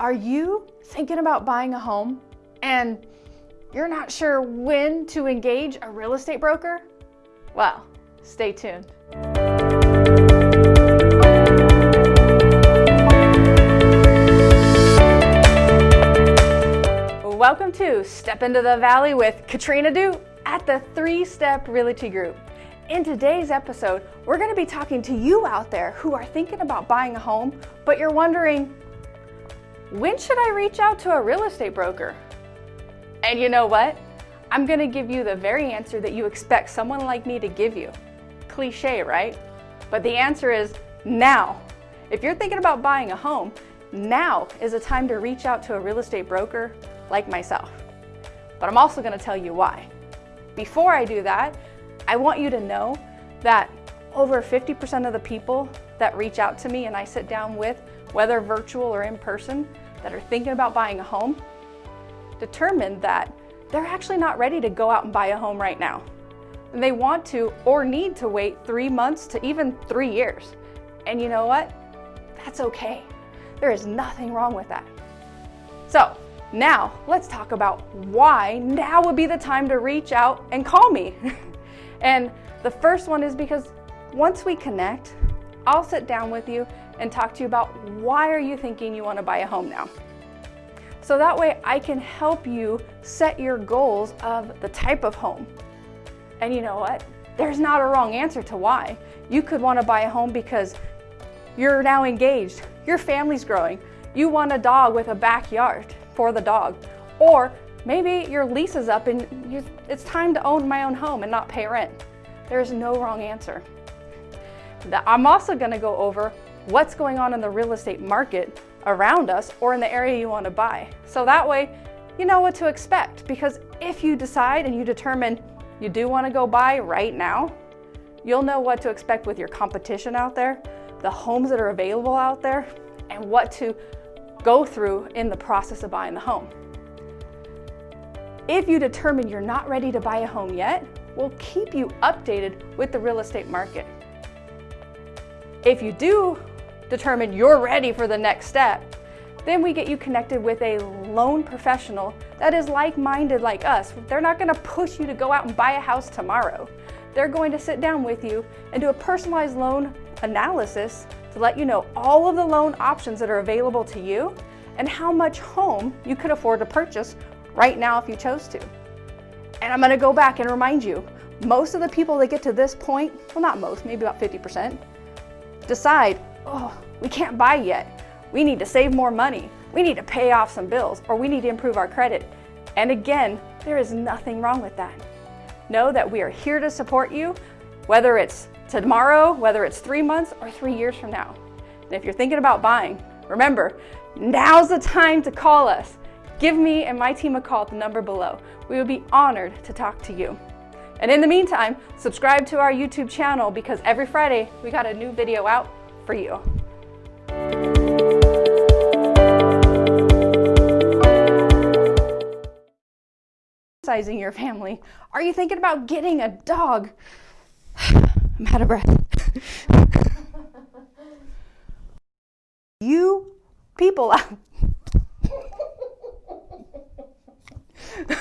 Are you thinking about buying a home and you're not sure when to engage a real estate broker? Well, stay tuned. Welcome to Step Into the Valley with Katrina Du at the Three Step Realty Group. In today's episode, we're going to be talking to you out there who are thinking about buying a home, but you're wondering, when should I reach out to a real estate broker? And you know what? I'm gonna give you the very answer that you expect someone like me to give you. Cliche, right? But the answer is now. If you're thinking about buying a home, now is a time to reach out to a real estate broker like myself. But I'm also gonna tell you why. Before I do that, I want you to know that over 50% of the people that reach out to me and I sit down with, whether virtual or in person, that are thinking about buying a home, determined that they're actually not ready to go out and buy a home right now. And they want to or need to wait three months to even three years. And you know what? That's okay. There is nothing wrong with that. So now let's talk about why now would be the time to reach out and call me. and the first one is because once we connect, I'll sit down with you and talk to you about why are you thinking you want to buy a home now. So that way I can help you set your goals of the type of home. And you know what? There's not a wrong answer to why. You could want to buy a home because you're now engaged, your family's growing, you want a dog with a backyard for the dog, or maybe your lease is up and you, it's time to own my own home and not pay rent. There's no wrong answer. I'm also going to go over what's going on in the real estate market around us or in the area you want to buy. So that way you know what to expect because if you decide and you determine you do want to go buy right now, you'll know what to expect with your competition out there, the homes that are available out there, and what to go through in the process of buying the home. If you determine you're not ready to buy a home yet, we'll keep you updated with the real estate market. If you do determine you're ready for the next step, then we get you connected with a loan professional that is like-minded like us. They're not gonna push you to go out and buy a house tomorrow. They're going to sit down with you and do a personalized loan analysis to let you know all of the loan options that are available to you and how much home you could afford to purchase right now if you chose to. And I'm gonna go back and remind you, most of the people that get to this point, well not most, maybe about 50%, decide, oh, we can't buy yet. We need to save more money. We need to pay off some bills or we need to improve our credit. And again, there is nothing wrong with that. Know that we are here to support you, whether it's tomorrow, whether it's three months or three years from now. And if you're thinking about buying, remember, now's the time to call us. Give me and my team a call at the number below. We would be honored to talk to you. And in the meantime, subscribe to our YouTube channel because every Friday we got a new video out for you. Sizing your family. Are you thinking about getting a dog? I'm out of breath. you people out